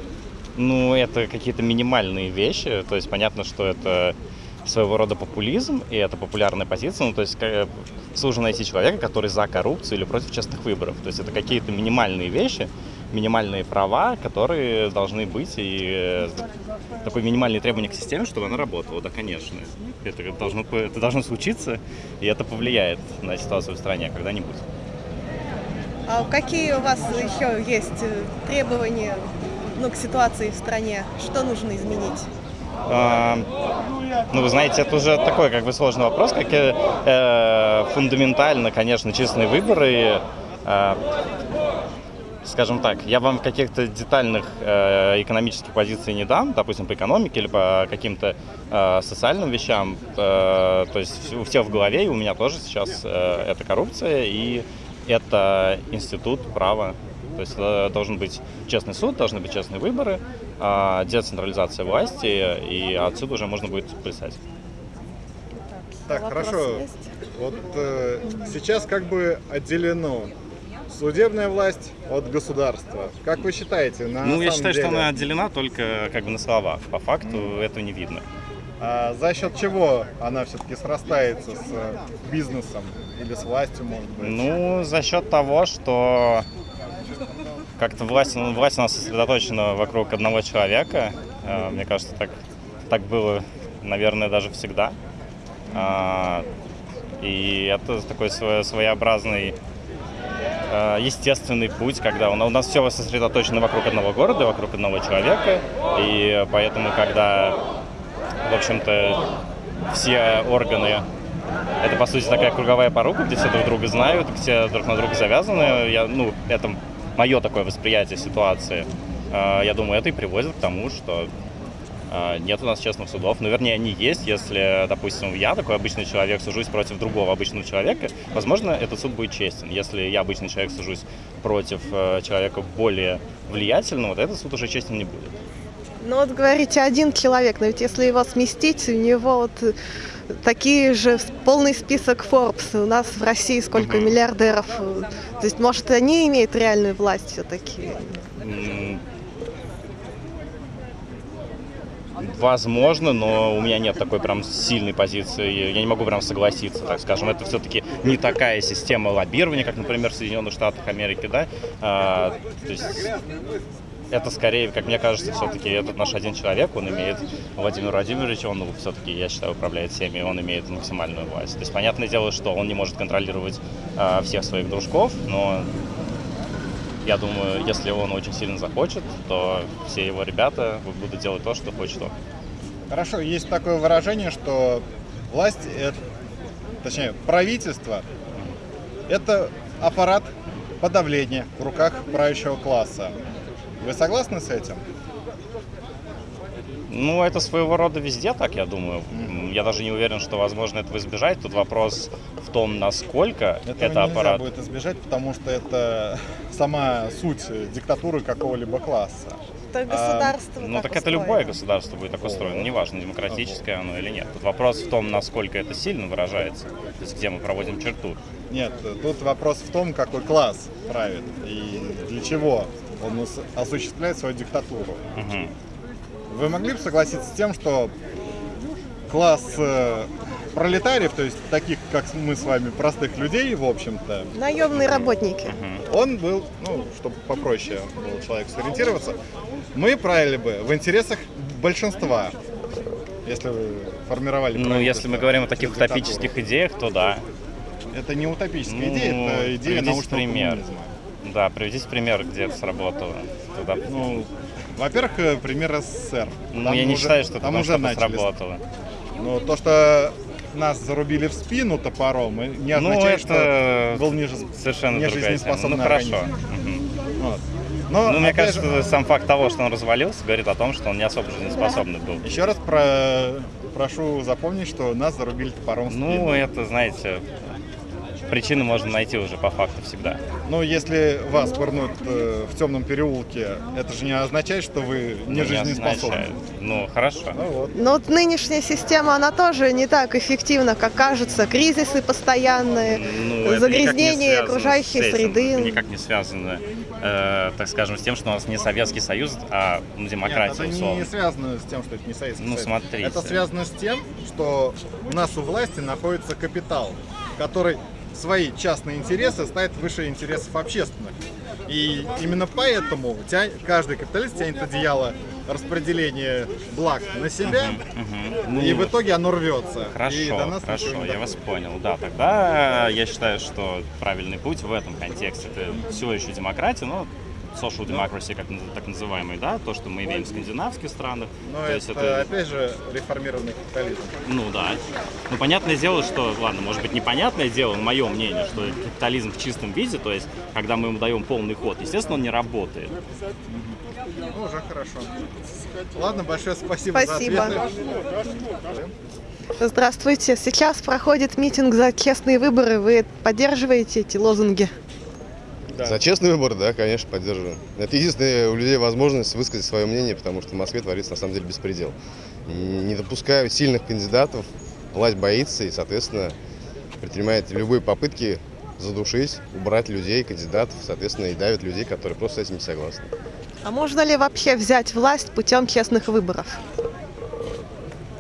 Ну, это какие-то минимальные вещи, то есть понятно, что это своего рода популизм, и это популярная позиция, ну, то есть ка- сложно найти человека, который за коррупцию или против честных выборов. То есть это какие-то минимальные вещи, минимальные права, которые должны быть, и э, такое минимальное требование к системе, чтобы она работала, да, конечно. Это должно, это должно случиться, и это повлияет на ситуацию в стране когда-нибудь. А какие у вас еще есть э, требования ну, к ситуации в стране? Что нужно изменить? А, Ну, вы знаете, это уже такой как бы сложный вопрос, как и, э, фундаментально, конечно, честные выборы. э, скажем так, я вам каких-то детальных э, экономических позиций не дам, допустим, по экономике или по каким-то э, социальным вещам. Э, то есть у всех в голове, и у меня тоже сейчас э, это коррупция, и это институт права. То есть э, должен быть честный суд, должны быть честные выборы, а, децентрализация власти, и отсюда уже можно будет плясать. Так, Вопрос хорошо. есть? Вот э, сейчас как бы отделено судебная власть от государства. Как вы считаете? На ну, я считаю, что деле, она отделена только как бы на словах. По факту этого не видно. а за счет чего она все-таки срастается с бизнесом или с властью, может быть? Ну, за счет того, что как-то власть, ну, власть у нас сосредоточена вокруг одного человека. Э, Мне кажется, так, так было, наверное, даже всегда. А, И это такой свое- своеобразный э, естественный путь, когда у нас все сосредоточено вокруг одного города, вокруг одного человека, и поэтому, когда, в общем-то, все органы это, по сути, такая круговая порука, где все друг друга знают, все друг на друга завязаны. Я, ну, это мое такое восприятие ситуации. А, Я думаю, это и приводит к тому, что а, нет у нас честных судов. Ну, вернее, они есть, если, допустим, я, такой обычный человек, сужусь против другого обычного человека, возможно, этот суд будет честен. Если я, обычный человек, сужусь против э, человека более влиятельного, то этот суд уже честен не будет. Ну вот говорите, один человек, но ведь если его сместить, у него вот э, такие же полный список Forbes. У нас в России сколько Мгм. миллиардеров. То есть, может, они имеют реальную власть все-таки? Возможно, но у меня нет такой прям сильной позиции. Я не могу прям согласиться, так скажем. Это все-таки не такая система лоббирования, как, например, в Соединенных Штатах Америки, да. А, то есть это скорее, как мне кажется, все-таки этот наш один человек, он имеет, Владимир Владимирович, он все-таки, я считаю, управляет всеми, он имеет максимальную власть. То есть понятное дело, что он не может контролировать а, всех своих дружков, но я думаю, если он очень сильно захочет, то все его ребята будут делать то, что хочет он. Хорошо, есть такое выражение, что власть, это, точнее, правительство – это аппарат подавление в руках правящего класса. Вы согласны с этим? Ну, это своего рода везде так, я думаю. Я даже не уверен, что возможно этого избежать. Тут вопрос в том, насколько Этого это аппарат. будет избежать, потому что это сама суть диктатуры какого-либо класса. Это государство Ну, так это любое государство будет так устроено. Неважно, демократическое оно или нет. Тут вопрос в том, насколько это сильно выражается. То есть, где мы проводим черту. Нет, тут вопрос в том, какой класс правит и для чего он ос- осуществляет свою диктатуру. Мгм. Вы могли бы согласиться с тем, что класс э, пролетариев, то есть таких, как мы с вами, простых людей, в общем-то, Наемные работники. он был, ну, чтобы попроще было человеку сориентироваться, мы правили бы в интересах большинства, если вы формировали Ну, если мы говорим о таких диктатуру. утопических идеях, то да. Это не утопическая Ну, идея, это идея научного пример. коммунизма. Да, приведите пример, где это сработало. Тогда... Ну, во-первых, э, пример СССР. Ну, Там я не уже- считаю, что это там уже начали. сработало. Ну, то, что нас зарубили в спину топором, и не Ну, означает, это что был ниже, совершенно другая тема. нежизнеспособный Ну, хорошо. организм. Вот. Но, Ну, мне кажется, же, сам факт того, что он развалился, говорит о том, что он не особо жизнеспособный был. еще раз про- прошу запомнить, что нас зарубили топором в спину. Ну, это, знаете, причины можно найти уже по факту всегда. Ну, если вас пырнут э, в темном переулке, это же не означает, что вы Ну, не не жизнеспособны. означает. Ну, хорошо. Ну вот. Но вот нынешняя система, она тоже не так эффективна, как кажется. Кризисы постоянные, Ну, не загрязнение окружающей этим. среды. Это никак не связано, э, так скажем, с тем, что у нас не Советский Союз, а ну, демократия, Нет, это условно. не связано с тем, что это не Советский Ну, Союз. смотрите. Это связано с тем, что у нас у власти находится капитал, который свои частные интересы ставит выше интересов общественных. И именно поэтому каждый капиталист тянет одеяло распределения благ на себя, Ну, и в итоге оно рвется. Хорошо, хорошо, я вас понял. Да, тогда я считаю, что правильный путь в этом контексте это все еще демократия, но social democracy, как так называемый, да, то, что мы имеем в скандинавских странах. Но то это, есть это, опять же, реформированный капитализм. ну да. Ну, понятное дело, что, ладно, может быть, непонятное дело, но мое мнение, что капитализм в чистом виде, то есть, когда мы ему даем полный ход, естественно, он не работает. Ну, уже хорошо. Ладно, большое спасибо, Спасибо. за ответы. Здравствуйте. Сейчас проходит митинг за честные выборы. Вы поддерживаете эти лозунги? За честный выбор, да, конечно, поддерживаю. Это единственная у людей возможность высказать свое мнение, потому что в Москве творится на самом деле беспредел. Не допускают сильных кандидатов, власть боится и, соответственно, предпринимает любые попытки задушить, убрать людей, кандидатов, соответственно, и давит людей, которые просто с этим не согласны. А можно ли вообще взять власть путем честных выборов?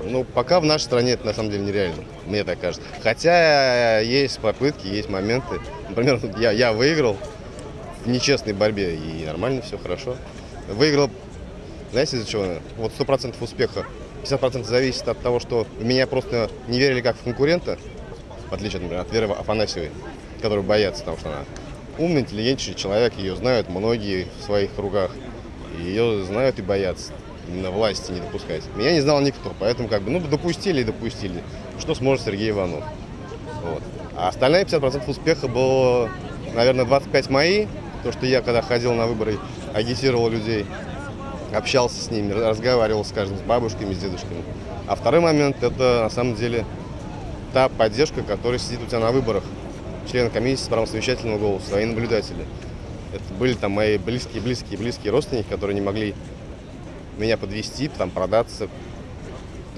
Ну, пока в нашей стране это на самом деле нереально, мне так кажется. Хотя есть попытки, есть моменты. Например, я, я выиграл в нечестной борьбе, и нормально, все хорошо. Выиграл, знаете, из-за чего? Вот 100% успеха. 50% зависит от того, что меня просто не верили как в конкурента, в отличие, например, от Веры Афанасьевой, которую боятся, потому что она умный, интеллигентный человек, ее знают многие в своих кругах. Ее знают и боятся именно власти не допускать. Меня не знал никто, поэтому как бы, ну, допустили и допустили. Что сможет Сергей Иванов. Вот. А остальные 50% успеха было, наверное, 25 мои. То, что я, когда ходил на выборы, агитировал людей, общался с ними, разговаривал с каждым, с бабушками, с дедушками. А второй момент – это, на самом деле, та поддержка, которая сидит у тебя на выборах. Члены комиссии с правом совещательного голоса, свои наблюдатели. Это были там мои близкие, близкие, близкие родственники, которые не могли меня подвести, там продаться,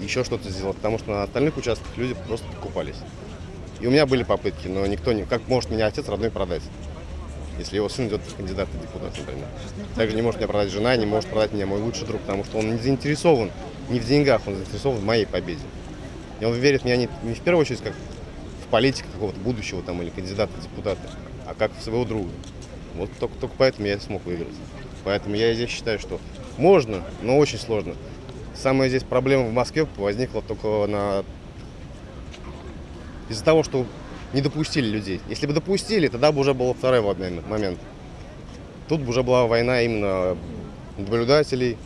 еще что-то сделать, потому что на остальных участках люди просто покупались. И у меня были попытки, но никто не... Как может меня отец родной продать, если его сын идет в кандидаты в депутаты, например. Также не может меня продать жена, не может продать меня мой лучший друг, потому что он не заинтересован не в деньгах, он заинтересован в моей победе. И он верит в меня не, не в первую очередь как в политика какого-то будущего там или кандидата в депутаты, а как в своего друга. Вот только, только поэтому я смог выиграть. Поэтому я здесь считаю, что можно, но очень сложно. Самая здесь проблема в Москве возникла только на... из-за того, что не допустили людей. Если бы допустили, тогда бы уже был второй момент. Тут бы уже была война именно наблюдателей,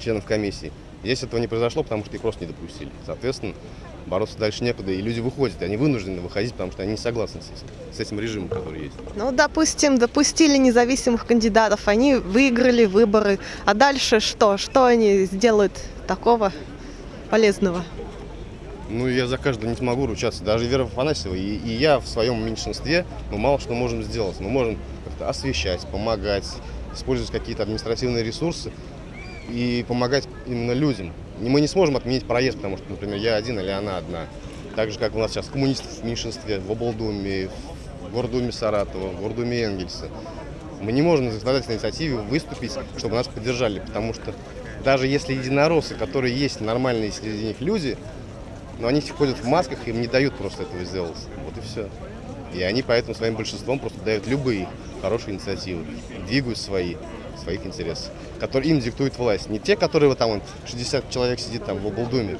членов комиссии. Здесь этого не произошло, потому что их просто не допустили. Соответственно, Бороться дальше некуда, и люди выходят, они вынуждены выходить, потому что они не согласны с этим, с этим режимом, который есть. Ну, допустим, допустили независимых кандидатов, они выиграли выборы. А дальше что? Что они сделают такого полезного? Ну, я за каждого не смогу ручаться. Даже Вера Афанасьева и, и я в своем меньшинстве, мы мало что можем сделать. Мы можем как-то освещать, помогать, использовать какие-то административные ресурсы и помогать именно людям. И мы не сможем отменить проезд, потому что, например, я один или она одна. Так же, как у нас сейчас коммунистов в меньшинстве в облдуме, в Гордуме Саратова, в Гордуме Энгельса. Мы не можем на законодательной инициативе выступить, чтобы нас поддержали, потому что даже если единороссы, которые есть нормальные среди них люди, но они ходят в масках, им не дают просто этого сделать. Вот и все. И они поэтому своим большинством просто дают любые хорошие инициативы, двигают свои, своих интересов, которые им диктует власть. Не те, которые вот там вон, 60 человек сидит там в облдуме,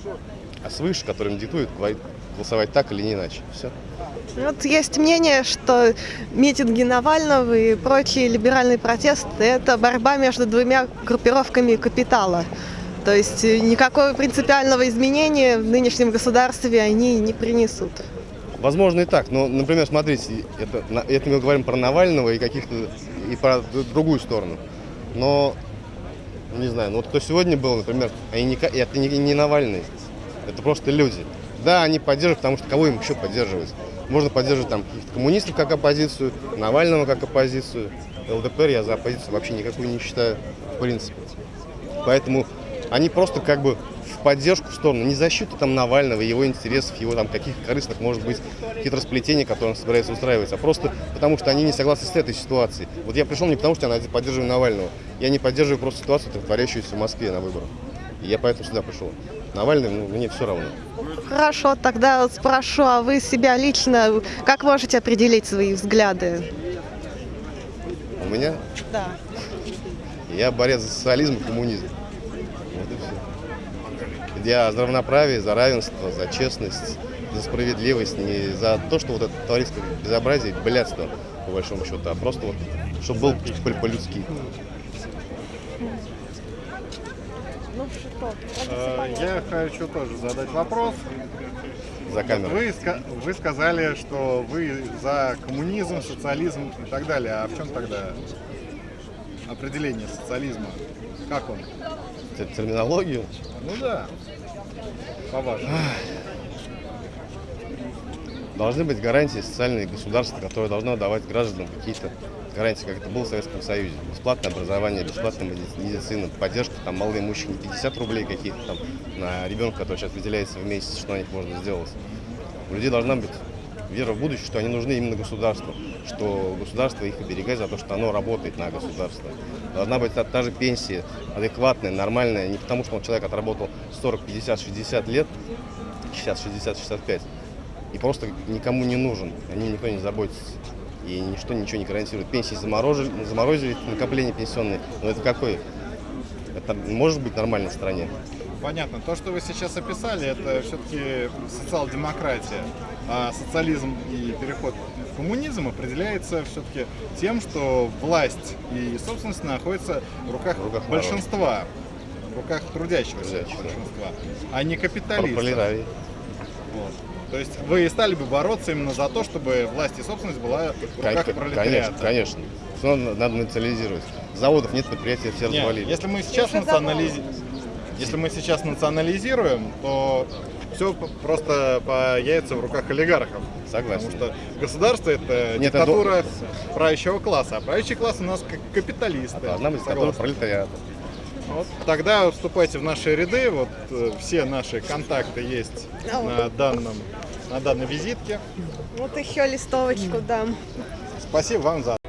а свыше, которым диктуют говорит, голосовать так или не иначе. Все. Вот есть мнение, что митинги Навального и прочие либеральные протесты – это борьба между двумя группировками капитала. То есть э, никакого принципиального изменения в нынешнем государстве они не принесут. Возможно и так, но, например, смотрите, это, это мы говорим про Навального и каких-то и про другую сторону. Но не знаю, ну вот кто сегодня был, например, они не, ка- это не, не Навальный, это просто люди. Да, они поддерживают, потому что кого им еще поддерживать? Можно поддерживать там каких-то коммунистов как оппозицию, Навального как оппозицию. ЛДПР я за оппозицию вообще никакую не считаю, в принципе. Поэтому они просто как бы в поддержку в сторону, не защиту там Навального, его интересов, его там каких-то корыстных, может быть, хитросплетений, которые он собирается устраивать, а просто потому что они не согласны с этой ситуацией. Вот я пришел не потому, что я поддерживаю Навального, я не поддерживаю просто ситуацию, творящуюся в Москве на выборах. И я поэтому сюда пришел. Навальный, ну, мне все равно. Хорошо, тогда спрошу, а вы себя лично как можете определить свои взгляды? У меня Да. я борец за социализм и коммунизм. Я за равноправие, за равенство, за честность, за справедливость, не за то, что вот это творится безобразие, блядство, по большому счету, а просто вот, чтобы был по- по-людски. Э, Я хочу тоже задать вопрос. За камеру. Вы, вы сказали, что вы за коммунизм, социализм и так далее. А в чем тогда определение социализма? Как он? Терминологию. Ну да. Должны быть гарантии социальные государства, которые должно давать гражданам какие-то гарантии, как это было в Советском Союзе. Бесплатное образование, бесплатная меди- медицина, поддержка там малоимущих, не 50 рублей каких-то там на ребенка, который сейчас выделяется в месяц, что на них можно сделать. У людей должна быть вера в будущее, что они нужны именно государству, что государство их оберегает за то, что оно работает на государство. Должна быть та, та же пенсия адекватная, нормальная, не потому что он человек отработал 40, 50, 60 лет, 60, 60, 65, и просто никому не нужен, о нем никто не заботится. И ничто ничего не гарантирует. Пенсии заморозили, заморозили накопление пенсионные. Но это какой? Это может быть в стране? Понятно. То, что вы сейчас описали, это все-таки социал-демократия. А социализм и переход в коммунизм определяется все-таки тем, что власть и собственность находятся в руках, В руках большинства, в руках трудящегося большинства, а не капиталистов. Вот. То есть вы стали бы бороться именно за то, чтобы власть и собственность была в руках пролетариата. Конечно, конечно. Все надо, национализировать. Заводов нет, предприятия все развалили. если мы сейчас национализи- если мы сейчас национализируем, то все просто появится в руках олигархов. Согласен. Потому что государство это Нет, диктатура правящего класса, а правящий класс у нас как капиталисты. А быть диктатура Согласны? пролетариата. Вот тогда вступайте в наши ряды, вот э, все наши контакты есть на данном на данной визитке. Вот еще листовочку дам. Спасибо вам за